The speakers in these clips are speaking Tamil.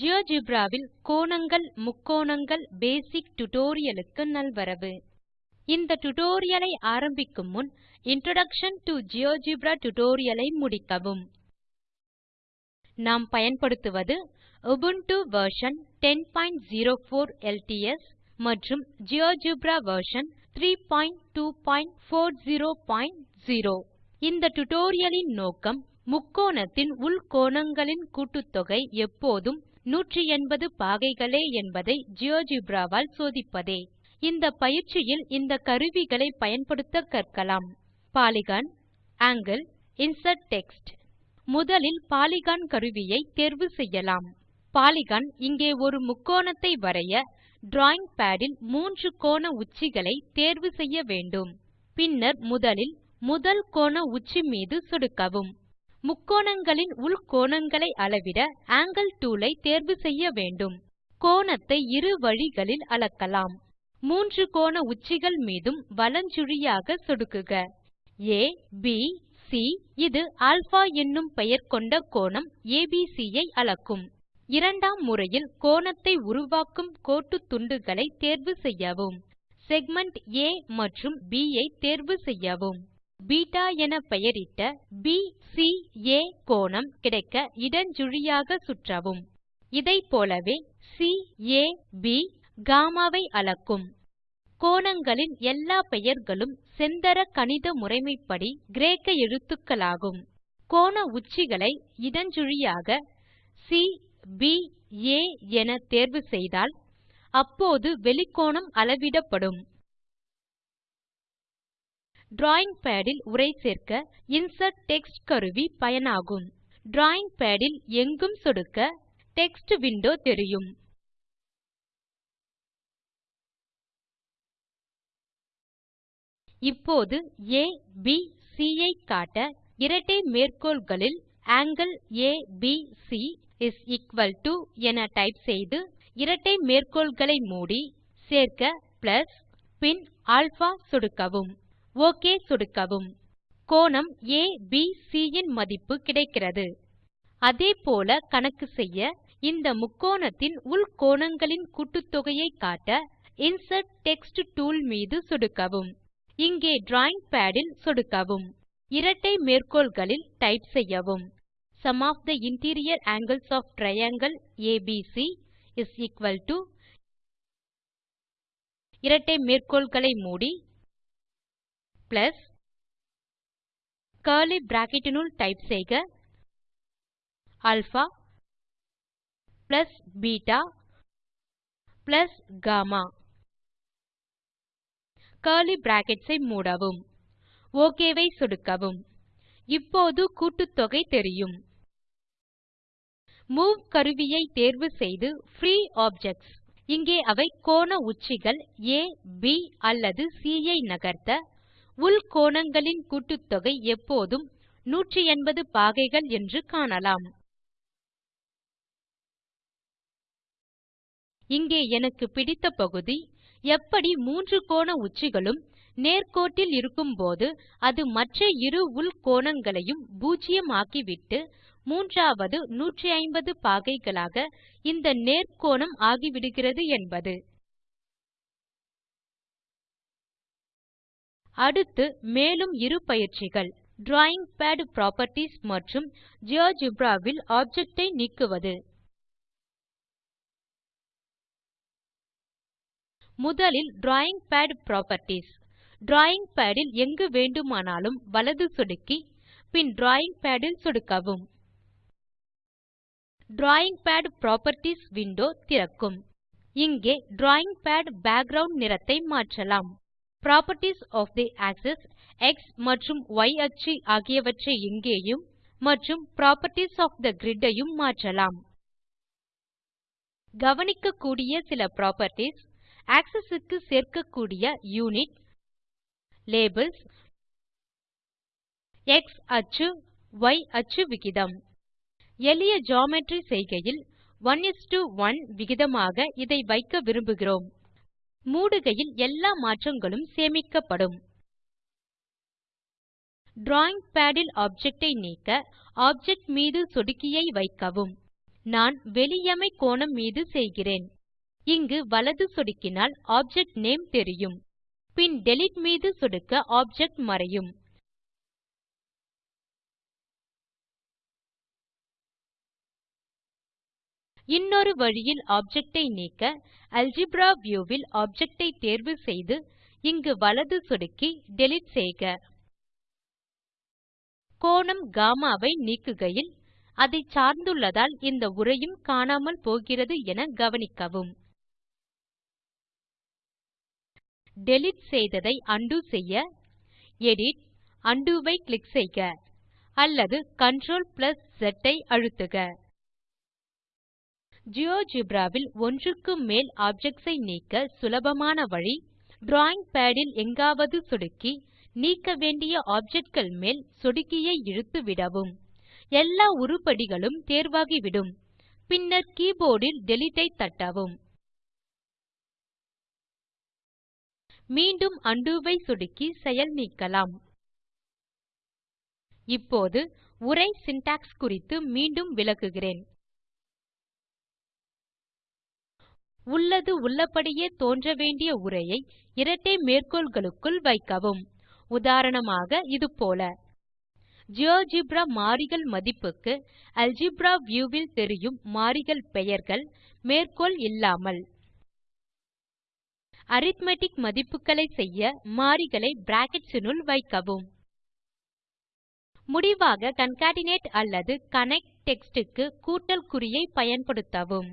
ஜியோஜெப்ரா வில் கோணங்கள் முக்கோணங்கள் பேசிக் டியூட்டோரியல் க்கு நல்வரவு. இந்த டியூட்டோரியல் ஐ ஆரம்பிக்கும் முன் இன்ட்ரோடக்ஷன் டோ ஜியோஜெப்ரா டியூட்டோரியல் ஐ முடிக்கவும். நாம் பயன்படுத்துவது உபுண்டு வெர்ஷன் 1004 எல்டிஎஸ் மற்றும் ஜியோஜெப்ரா வெர்ஷன் 32400 இந்த டியூட்டோரியல் லின் நோக்கம் முக்கோணத்தின் உள் கோணங்களின் கூட்டுத்தொகை எப்போதும் 180 பாகைகளே என்பதை ஜியோஜெப்ரா வால் சோதிப்பதே. இந்த பயிற்சியில் இந்த கருவிகளை பயன்படுத்த கற்கலாம். Polygon angle insert text. முதலில் பாலிகன் கருவியை தேர்வு செய்யலாம். பாலிகன் இங்கே ஒரு முக்கோணத்தை வரைய டிராவிங் பாட் இல் மூன்று கோண உச்சிகளை தேர்வு செய்ய வேண்டும். பின்னர் முதலில் முதல் கோண உச்சி மீது சொடுக்கவும். முக்கோணங்களின் உள் கோணங்களை அளவிட ஆங்கில் டூல் ஐ தேர்வு செய்ய வேண்டும். கோணத்தை இரு வழிகளில் அளக்கலாம். மூன்று கோண உச்சிகள் மீதும் வலஞ்சுழியாக சொடுக்குக. ஆ ப் சி இது α என்னும் பெயர் கொண்ட கோணம் ஏபிசி ஐ அளக்கும். இரண்டாம் முறையில் கோணத்தை உருவாக்கும் கோட்டுத்துண்டுகளை தேர்வு செய்யவும். செக்மென்ட் ஆ மற்றும் ப் ஐ தேர்வு செய்யவும். பீட்டா என பெயரிட்ட பிசிஏ கோணம் கிடைக்க இடஞ்சுழியாக சுற்றவும். இதைப் போலவே CAB கம்மா ஐ அளக்கும். கோணங்களின் எல்லா பெயர்களும் செந்தர கணித முறைமைப்படி கிரேக்க எழுத்துக்களாகும். கோண உச்சிகளை இடஞ்சுழியாக சிபிஏ என தேர்வு செய்தால் அப்போது வெளிக்கோணம் அளவிடப்படும். டிராவிங் பாட் இல் உரை சேர்க்க இன்சர்ட் டெக்ஸ்ட் கருவி பயனாகும். டிராவிங் பாட் இல் எங்கும் சொடுக்க டெக்ஸ்ட் விண்டோ தெரியும். இப்போது ஏபிசி ஐ காட்ட இரட்டை மேற்கோள்களில் ஆங்கில் ஏபிசி என டைப் செய்து இரட்டை மேற்கோள்களை மூடி சேர்க்க பிளஸ் பின் அல்பா சொடுக்கவும். ஒக் சொடுக்கவும். கோணம் ஏபிசி யின் மதிப்பு கிடைக்கிறது. அதே போல கணக்கு செய்ய இந்த முக்கோணத்தின் உள் கோணங்களின் கூட்டுத்தொகையை காட்ட இன்சர்ட் டெக்ஸ்ட் டூல் மீது சொடுக்கவும். இங்கே டிராவிங் பாட் இல் சொடுக்கவும். இரட்டை மேற்கோள்களில் டைப் செய்யவும். Sum of the interior angles of triangle ABC இரட்டை மேற்கோள்களை மூடி பிளஸ் கர்லி பிராக்கெட் டைப் செய்க. Alpha plus beta plus gamma curly brackets ஐ மூடவும். ஒக் ஐ சொடுக்கவும். இப்போது கூட்டுத்தொகை தெரியும். மூவ் கருவியை தேர்வு செய்து பிரீ ஆப்ஜெக்ட்ஸ் இங்கே அவை கோண உச்சிகள் ஆ ப் அல்லது சி ஐ நகர்த்த உள் கோணங்களின் கூட்டுத்தொகை எப்போதும் 180 பாகைகள் என்று காணலாம். இங்கே எனக்கு பிடித்த பகுதி எப்படி மூன்று கோண உச்சிகளும் நேர்கோட்டில் இருக்கும்போது அது மற்ற இரு உள் கோணங்களையும் பூஜ்யம் ஆக்கிவிட்டு மூன்றாவது 180 பாகைகளாக இந்த நேர்க்கோணம் ஆகிவிடுகிறது என்பது. அடுத்து மேலும் இரு பயிற்சிகள். டிராவிங் பாட் புராப்பர்ட்டீஸ் மற்றும் ஜியோஜெப்ரா வில் ஆப்ஜெக்ட் ஐ நீக்குவது. முதலில் drawing pad properties drawing pad இல் எங்கு வேண்டுமானாலும் வலது சொடுக்கி பின் டிராவிங் பாட் இல் சொடுக்கவும். டிராவிங் பாட் புராப்பர்ட்டீஸ் விண்டோ திறக்கும். இங்கே டிராவிங் பாட் பேக்கிரவுண்ட் நிறத்தை மாற்றலாம். Properties of the axis X மற்றும் Y அச்சு ஆகியவற்றை இங்கேயும் மற்றும் Properties of the grid ஐயும் மாற்றலாம். கவனிக்கக்கூடிய சில properties axis க்கு சேர்க்கக்கூடிய யுனிட் லேபல்ஸ் எக்ஸ் அச்சு Y அச்சு விகிதம். எளிய ஜியோமெட்ரி செய்கையில் 11 விகிதமாக இதை வைக்க விரும்புகிறோம். மூடுகையில் எல்லா மாற்றங்களும் சேமிக்கப்படும். டிராவிங் பாட் இல் ஆப்ஜெக்ட் ஐ நீக்க ஆப்ஜெக்ட் மீது சொடுக்கியை வைக்கவும். நான் வெளியமை கோணம் மீது செய்கிறேன். இங்கு வலது சொடுக்கினால் ஆப்ஜெக்ட் நேம் தெரியும். பின் டிலீட் மீது சொடுக்க ஆப்ஜெக்ட் மறையும். இன்னொரு வழியில் ஆப்ஜெக்ட் ஐ நீக்க அல்ஜெப்ரா வியூ வில் ஆப்ஜெக்ட் ஐ தேர்வு செய்து இங்கு வலது சொடுக்கி டிலீட் செய்க. கோணம் கம்மா ஐ நீக்குகையில் அதை சார்ந்துள்ளதால் இந்த உரையும் காணாமல் போகிறது என கவனிக்கவும். டிலீட் செய்ததை உண்டோ செய்ய எடிட் உண்டோ ஐ கிளிக் செய்க அல்லது Ctrl ஸ் ஐ அழுத்துக. ஜியோஜெப்ரா வில் ஒன்றுக்கு மேல் ஆப்ஜெக்ட்ஸ் ஐ நீக்க சுலபமான வழி டிராவிங் பாட் இல் எங்காவது சொடுக்கி நீக்க வேண்டிய ஆப்ஜெக்ட் கள் மேல் சொடுக்கியை இழுத்து விடவும். எல்லா உருப்படிகளும் தேர்வாகிவிடும். பின்னர் கீபோர்ட் இல் டிலீட் ஐ தட்டவும். மீண்டும் உண்டோ ஐ சொடுக்கி செயல் நீக்கலாம். இப்போது உரை சின்டாக்ஸ் குறித்து மீண்டும் விளக்குகிறேன். உள்ளது உள்ளபடியே தோன்ற வேண்டிய உரையை இரட்டை மேற்கோள்களுக்குள் வைக்கவும். உதாரணமாக இது போல. ஜியோஜெப்ரா மாறிகள் மதிப்புக்கு அல்ஜெப்ரா வியூ வில் தெரியும் மாறிகள் பெயர்கள் மேற்கோள் இல்லாமல். அரித்மெட்டிக் மதிப்புகளை செய்ய மாறிகளை பிராக்கெட்ஸ் னுள் வைக்கவும். முடிவாக கான்கேட்னேட் அல்லது கனெக்ட் டெக்ஸ்ட் க்கு கூட்டல் குறியை பயன்படுத்தவும்.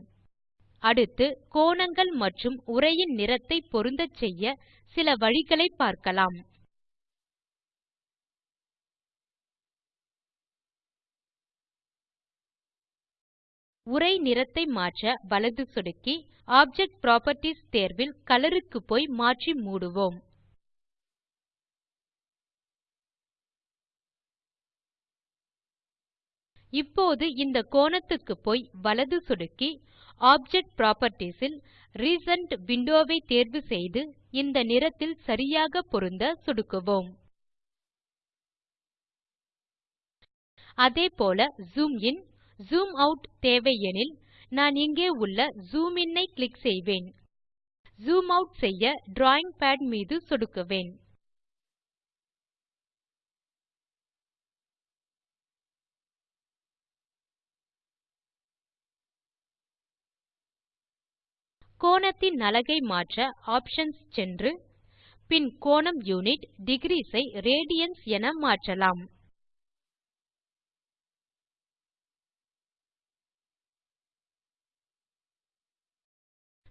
அடுத்து கோணங்கள் மற்றும் உரையின் நிறத்தை பொருந்தச் செய்ய சில வழிகளை பார்க்கலாம். உரை நிறத்தை மாற்ற வலது சொடுக்கி ஆப்ஜெக்ட் புராப்பர்ட்டீஸ் தேர்வில் கலர் க்கு போய் மாற்றி மூடுவோம். இப்போது இந்த கோணத்துக்கு போய் வலது சொடுக்கி ஆப்ஜெக்ட் புராப்பர்ட்டீஸ் இல் ரிசென்ட் விண்டோ ஐ தேர்வு செய்து இந்த நிறத்தில் சரியாக பொருந்த சொடுக்குவோம். அதே போல ஜூம் இன் ஜூம் ஆட் தேவை எனில் நான் இங்கே உள்ள ஜூம் இன் ஐ கிளிக் செய்வேன். ஜூம் ஆட் செய்ய டிராவிங் பாட் மீது சொடுக்குவேன். கோணத்தின் அலகை மாற்ற ஆப்ஷன்ஸ் சென்று பின் கோணம் யுனிட் டிக்ரீஸ் ஐ ரேடியன்ஸ் என மாற்றலாம்.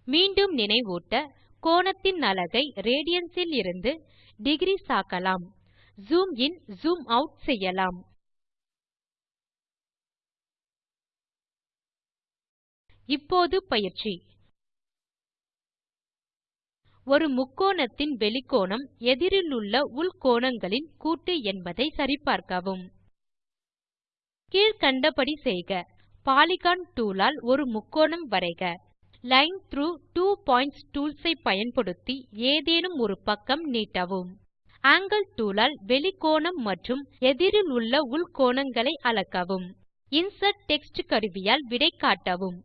மீண்டும் நினைவூட்ட கோணத்தின் அலகை ரேடியன்ஸ் இருந்து டிக்ரீஸ் ஆக்கலாம். ஜூம் இன் ஜூம் ஆட் செய்யலாம். இப்போது பயிற்சி. ஒரு முக்கோணத்தின் வெளிக்கோணம் எதிரிலுள்ள உள்கோணங்களின் கூட்டு என்பதை சரிபார்க்கவும். கீழ்க்கண்டபடி செய்க பாலிகன் டூல் ஆல் ஒரு முக்கோணம் வரைக. Line through two points tools ஐ பயன்படுத்தி ஏதேனும் ஒரு பக்கம் நீட்டவும். ஆங்கில் டூல் ஆல் வெளிக்கோணம் மற்றும் எதிரிலுள்ள உள்ள உள்கோணங்களை அளக்கவும். இன்சர்ட் டெக்ஸ்ட் கருவியால் விடை காட்டவும்.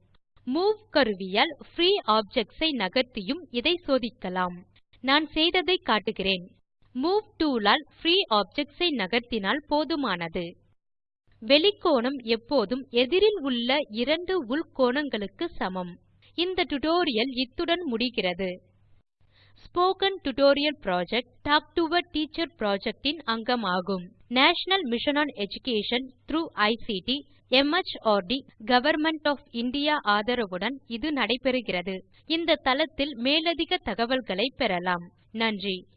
மூவ் கருவியால் பிரீ ஆப்ஜெக்ட்ஸ் ஐ நகர்த்தியும் இதை சோதிக்கலாம். நான் செய்ததை காட்டுகிறேன். மூவ் டூல் ஆல் பிரீ ஆப்ஜெக்ட்ஸ் ஐ நகர்த்தினால் போதுமானது. வெளிக்கோணம் எப்போதும் எதிரில் உள்ள இரண்டு உள் கோணங்களுக்கு சமம். இந்த டியூட்டோரியல் இத்துடன் முடிகிறது. Spoken tutorial project talk to a teacher project இன் அங்கமாகும் national mission on education through ICT MHRD government of India ஆதரவுடன் இது நடைபெறுகிறது. இந்த தளத்தில் மேலதிக தகவல்களை பெறலாம். நன்றி.